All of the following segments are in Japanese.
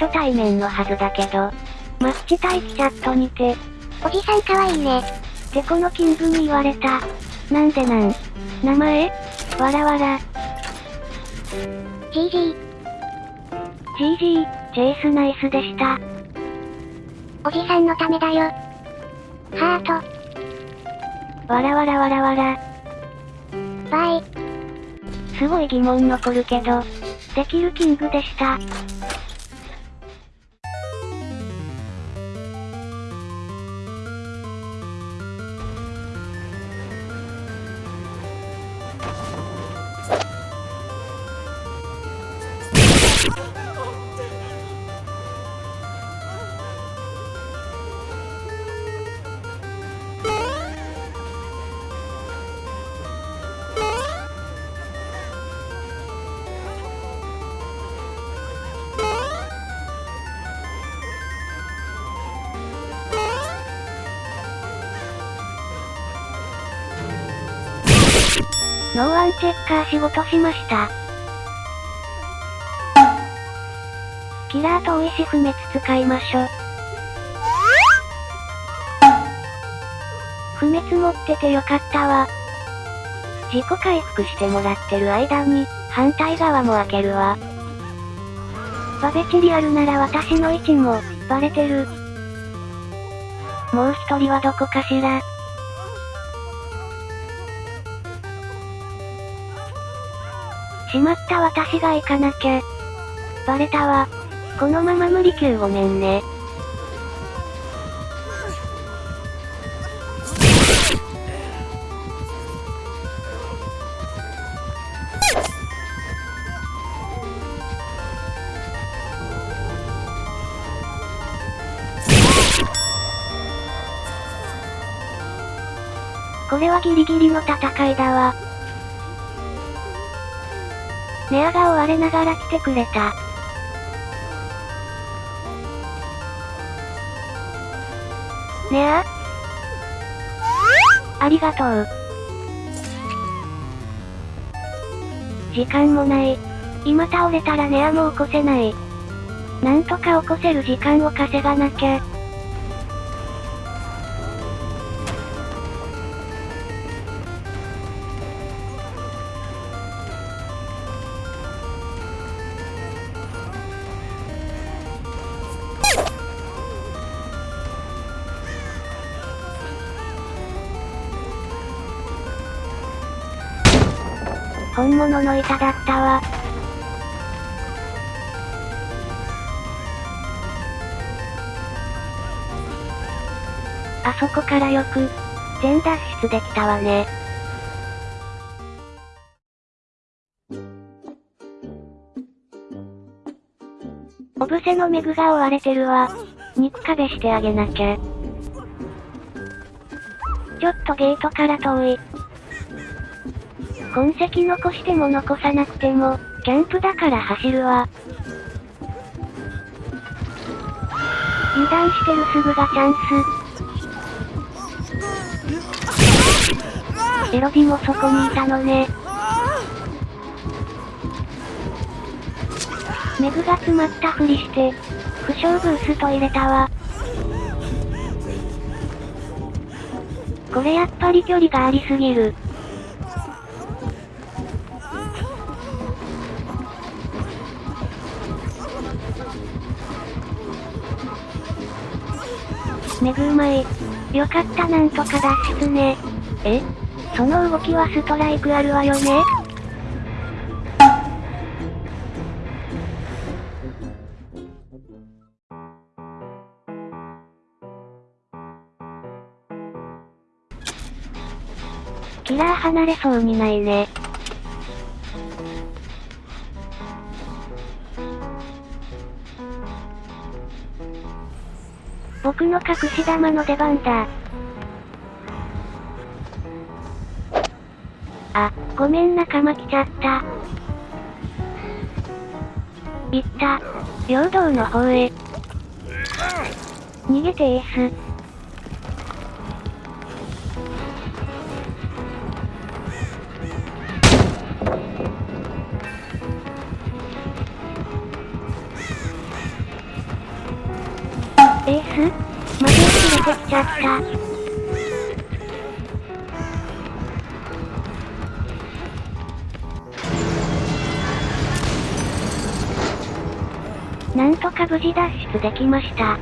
初対面のはずだけど。マッチ待機チャットにて。おじさんかわいいね。ってこのキングに言われた。なんでなん？名前？わらわら。GG。GG、チェイスナイスでした。おじさんのためだよ。ハート。わらわらわらわら。バイ。すごい疑問残るけど、できるキングでした。ノーワンチェッカー仕事しました。キラーと意志不滅使いましょ。不滅持っててよかったわ。自己回復してもらってる間に、反対側も開けるわ。バベチリアルなら私の位置も、バレてる。もう一人はどこかしら。しまった私が行かなきゃ。バレたわ。このまま無理級ごめんね。これはギリギリの戦いだわ。ネアが追われながら来てくれた。ネアありがとう。時間もない。今倒れたらネアも起こせない。なんとか起こせる時間を稼がなきゃ。本物の板だったわ。あそこからよく、全脱出できたわね。おぶせのメグが追われてるわ。肉壁してあげなきゃ。ちょっとゲートから遠い。痕跡残しても残さなくても、キャンプだから走るわ。油断してるすぐがチャンス。エロビもそこにいたのね。メグが詰まったふりして、負傷ブースト入れたわ。これやっぱり距離がありすぎる。メグうまい。よかったなんとか脱出ね。え？その動きはストライクあるわよね？キラー離れそうにないね。僕の隠し玉の出番だ。あ、ごめん仲間来ちゃった。行った。平等の方へ。逃げてエース。てきちゃった。なんとか無事脱出できました。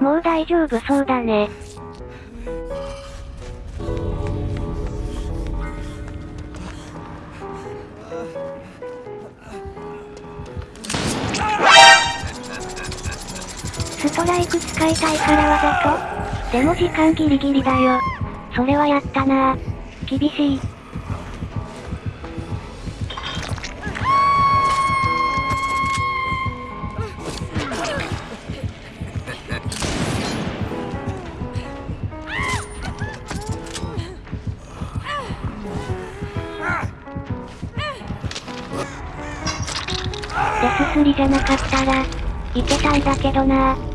もう大丈夫そうだね。使いたいからわざとでも時間ギリギリだよ。それはやったなぁ厳しい。デススリじゃなかったら、いけたんだけどなぁ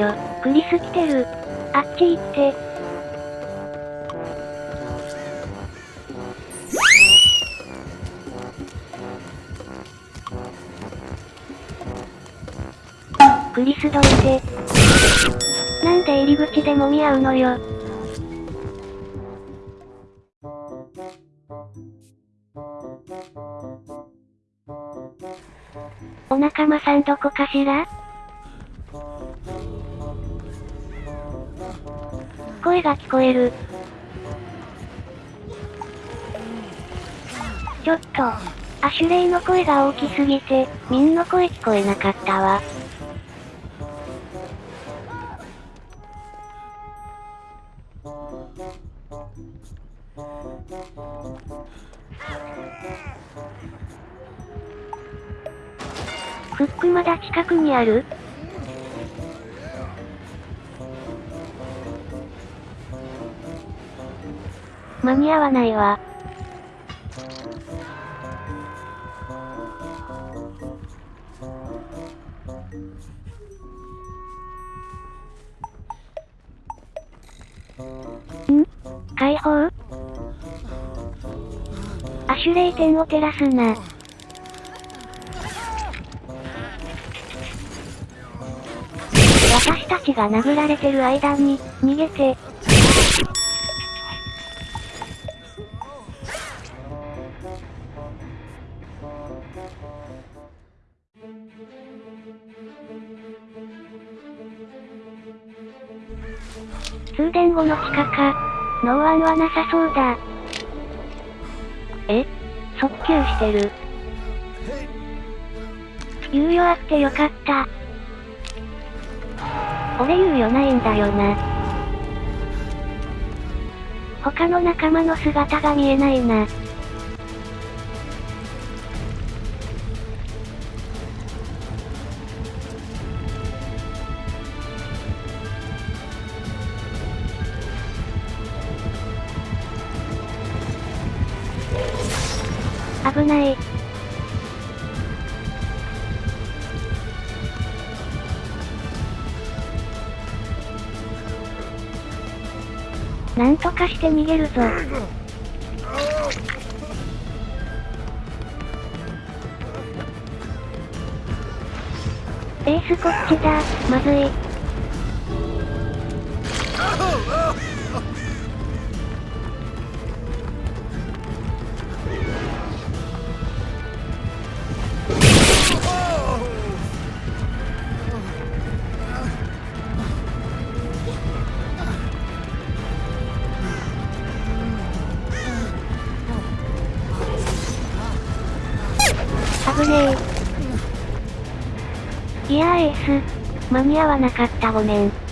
ちょ、クリス来てる。あっち行って。クリスどいて。なんで入り口で揉み合うのよ。お仲間さんどこかしら？声が聞こえる。ちょっと、アシュレイの声が大きすぎて、ミンの声聞こえなかったわ。フックまだ近くにある？間に合わないわ。ん？解放？アシュレイ点を照らすな。私たちが殴られてる間に、逃げて、後の地下か。ノーアンはなさそうだ。え？速球してる。猶予あってよかった。俺猶予ないんだよな。他の仲間の姿が見えないな。危ない。なんとかして逃げるぞ。エースこっちだ、まずい。エース。間に合わなかったごめん。